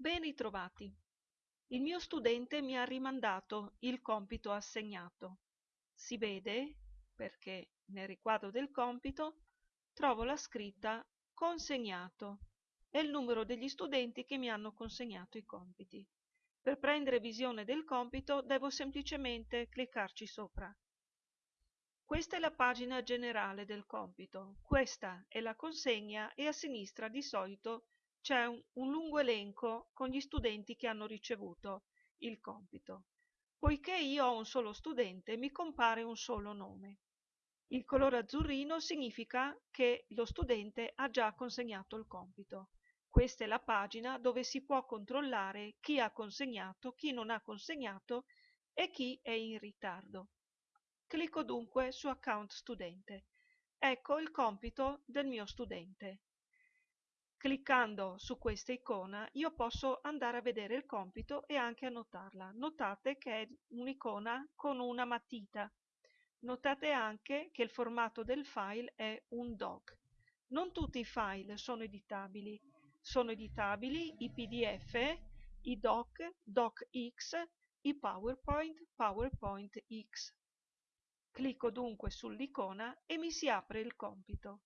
Ben ritrovati. Il mio studente mi ha rimandato il compito assegnato. Si vede perché nel riquadro del compito trovo la scritta consegnato e il numero degli studenti che mi hanno consegnato i compiti. Per prendere visione del compito devo semplicemente cliccarci sopra. Questa è la pagina generale del compito, questa è la consegna e a sinistra di solito c'è un, un lungo elenco con gli studenti che hanno ricevuto il compito. Poiché io ho un solo studente, mi compare un solo nome. Il colore azzurrino significa che lo studente ha già consegnato il compito. Questa è la pagina dove si può controllare chi ha consegnato, chi non ha consegnato e chi è in ritardo. Clicco dunque su Account Studente. Ecco il compito del mio studente. Cliccando su questa icona io posso andare a vedere il compito e anche annotarla. Notate che è un'icona con una matita. Notate anche che il formato del file è un doc. Non tutti i file sono editabili. Sono editabili i PDF, i doc, docx, i PowerPoint, PowerPoint X. Clicco dunque sull'icona e mi si apre il compito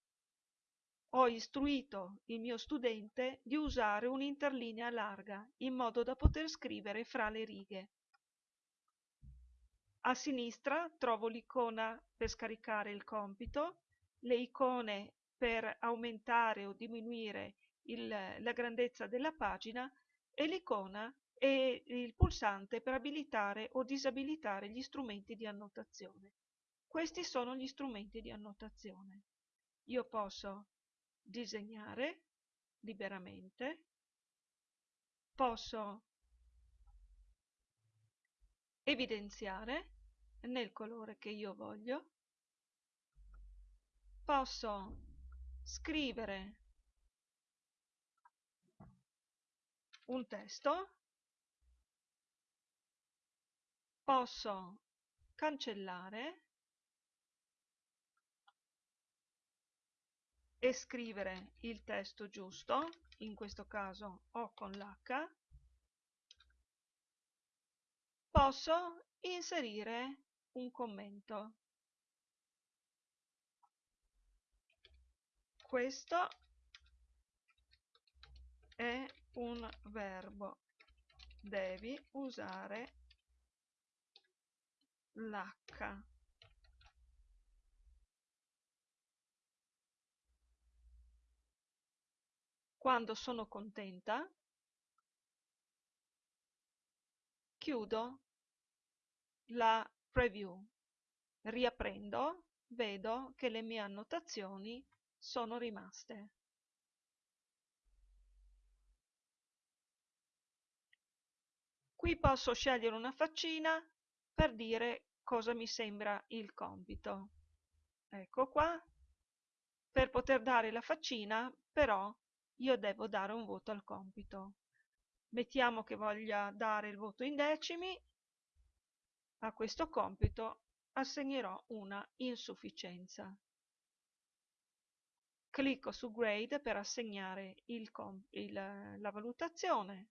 ho istruito il mio studente di usare un'interlinea larga in modo da poter scrivere fra le righe. A sinistra trovo l'icona per scaricare il compito, le icone per aumentare o diminuire il, la grandezza della pagina e l'icona e il pulsante per abilitare o disabilitare gli strumenti di annotazione. Questi sono gli strumenti di annotazione. Io posso disegnare liberamente, posso evidenziare nel colore che io voglio, posso scrivere un testo, posso cancellare e scrivere il testo giusto, in questo caso O con l'H, posso inserire un commento. Questo è un verbo, devi usare l'H. Quando sono contenta, chiudo la preview, riaprendo, vedo che le mie annotazioni sono rimaste. Qui posso scegliere una faccina per dire cosa mi sembra il compito. Ecco qua. Per poter dare la faccina, però, io devo dare un voto al compito. Mettiamo che voglia dare il voto in decimi, a questo compito assegnerò una insufficienza. Clicco su Grade per assegnare il, il, la valutazione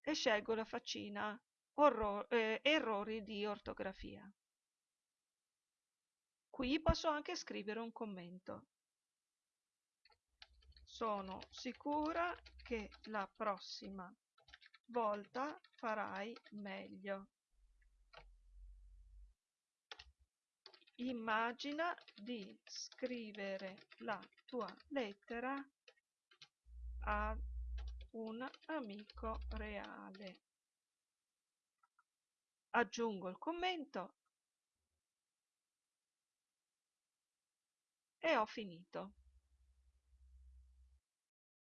e scelgo la faccina eh, errori di ortografia. Qui posso anche scrivere un commento. Sono sicura che la prossima volta farai meglio. Immagina di scrivere la tua lettera a un amico reale. Aggiungo il commento e ho finito.